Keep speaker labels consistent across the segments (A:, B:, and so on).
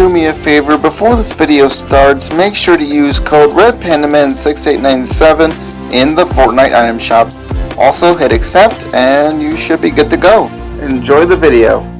A: do me a favor, before this video starts, make sure to use code RedPandaman6897 in the Fortnite item shop. Also hit accept and you should be good to go. Enjoy the video.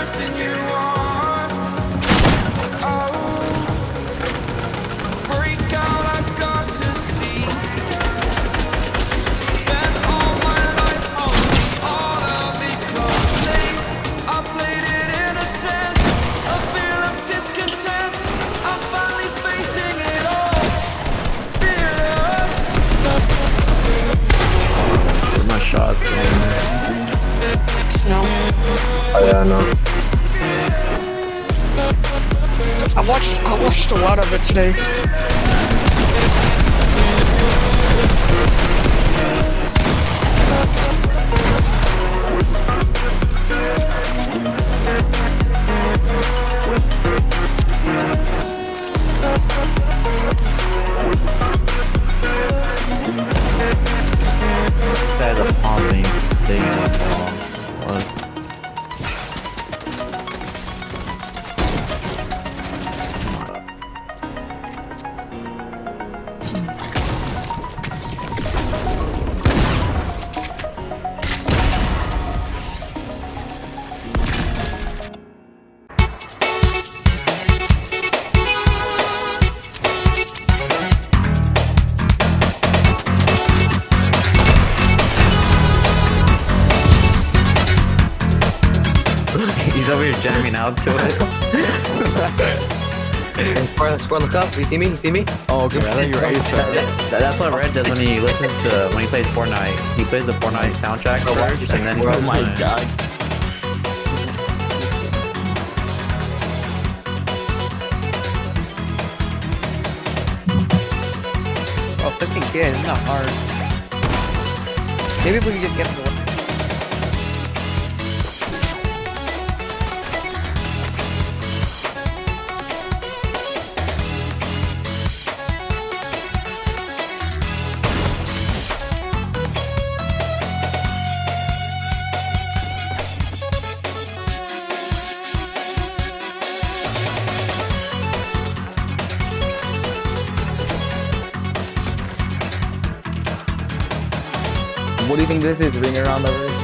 B: person you
C: today.
D: You see me? You see me?
E: Oh, okay. I thought you were Ace.
F: That- that's what Red does when he listens to when he plays Fortnite. He plays the Fortnite soundtrack first, and then he
E: Oh
F: goes
E: my god.
D: Oh, 15k. It's not hard. Maybe we can just get the. This is? Ring around the room.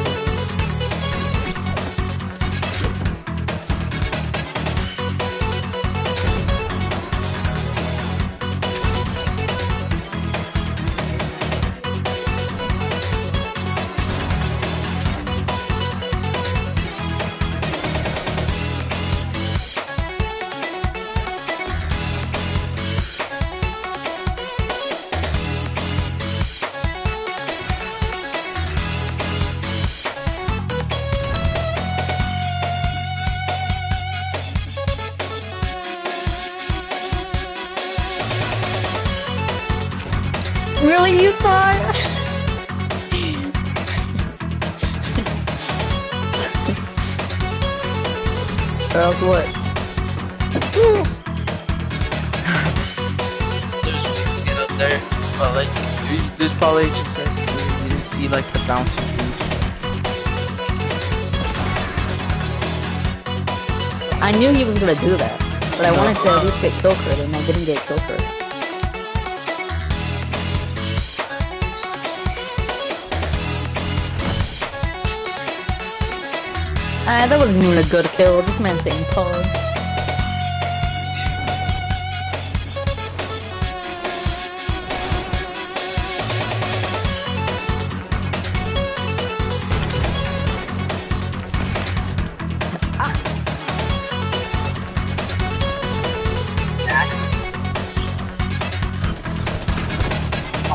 D: What?
G: There's get up there, but like, there's probably just like you didn't see like the bouncing things. or something.
H: I knew he was gonna do that, but I wanted to at least get kill and I didn't get kill Ah, that wasn't even a good kill. This man's saying pause.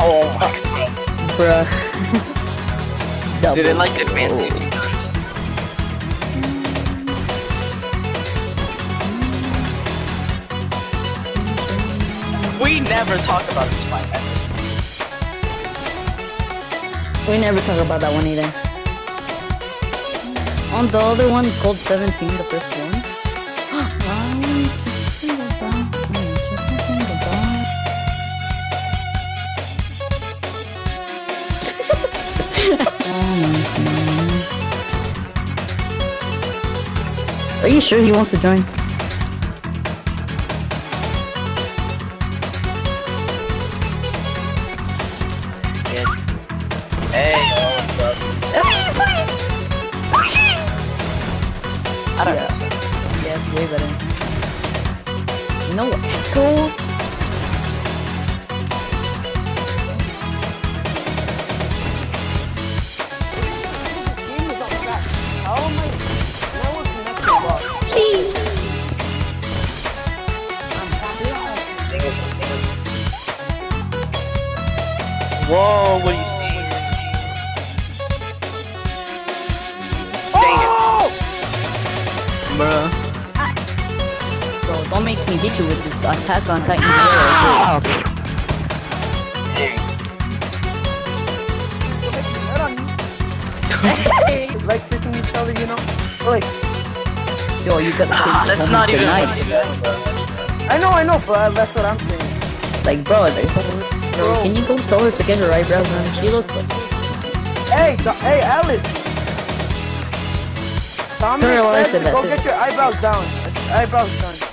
G: Oh my god.
H: Bruh.
G: Did it like advance you never talk about this fight ever.
H: We never talk about that one either. On the other one, called 17, the first one. Are you sure he wants to join?
D: Bruh.
H: Bro, don't make me hit you with this attack on Titan Zero.
D: Like kissing each other, you know? Like,
H: Yo, you got the
G: Ah, that's not even
H: nice.
D: I know, I know, but that's what I'm saying.
H: Like, bro, like, bro, can you go tell her to get her eyebrows done? She looks like.
D: Hey, hey, Alice. Tommy
H: Turn around, I
D: said
H: said that
D: go
H: too.
D: get your eyebrows down. Eyebrows done.